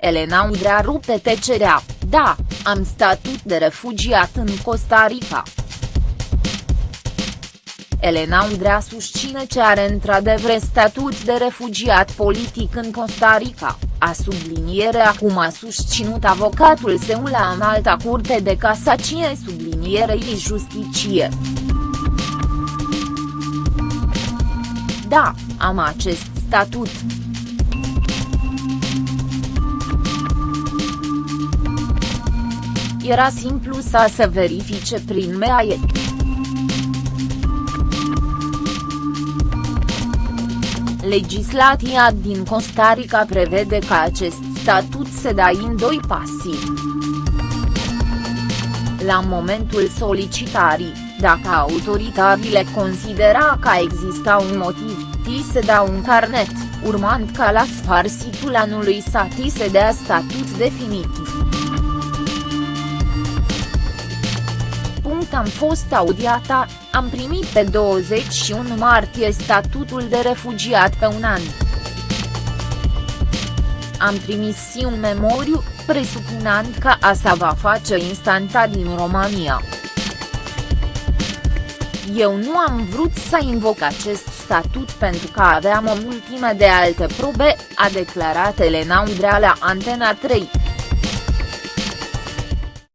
Elena Udrea rupte tecerea, da, am statut de refugiat în Costa Rica. Elena Udrea susține că are într-adevăr statut de refugiat politic în Costa Rica, a sublinierea cum a susținut avocatul său la înalta curte de casacie sublinierei justiție. Da, am acest statut. Era simplu să se verifice prin MEAE. Legislația din Costa Rica prevede că acest statut se dă în doi pasii. La momentul solicitării, dacă autoritățile considera că exista un motiv, ti se dă un carnet, urmând ca la sfârșitul anului să ti se dea statut definitiv. Am fost audiata, am primit pe 21 martie statutul de refugiat pe un an. Am trimis și un memoriu, presupunând că asta va face instanta din România. Eu nu am vrut să invoc acest statut pentru că aveam o mulțime de alte probe, a declarat Elena Udrea la Antena 3.